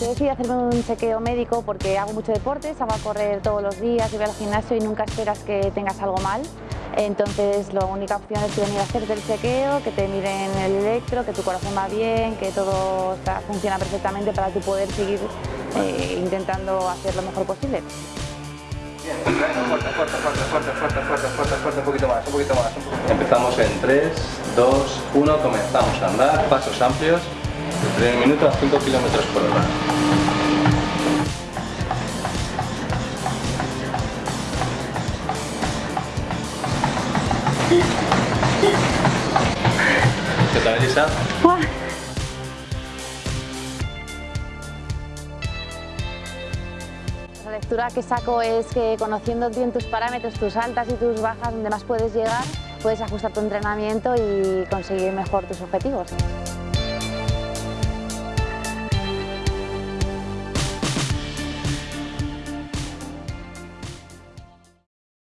Yo decidí hacerme un chequeo médico porque hago mucho deporte, salgo a correr todos los días, voy al gimnasio y nunca esperas que tengas algo mal. Entonces la única opción es venir a hacerte el chequeo, que te miren el electro, que tu corazón va bien, que todo funciona perfectamente para tú poder seguir eh, intentando hacer lo mejor posible. Bien, fuerte, fuerte, fuerte, fuerte, fuerte, fuerte, fuerte, fuerte, un poquito más, un poquito más. Empezamos en 3, 2, 1, comenzamos a andar, pasos amplios, de 3 minutos a 5 kilómetros por hora. ¿Qué tal, Elisa? La lectura que saco es que conociendo bien tus parámetros, tus altas y tus bajas, donde más puedes llegar, puedes ajustar tu entrenamiento y conseguir mejor tus objetivos.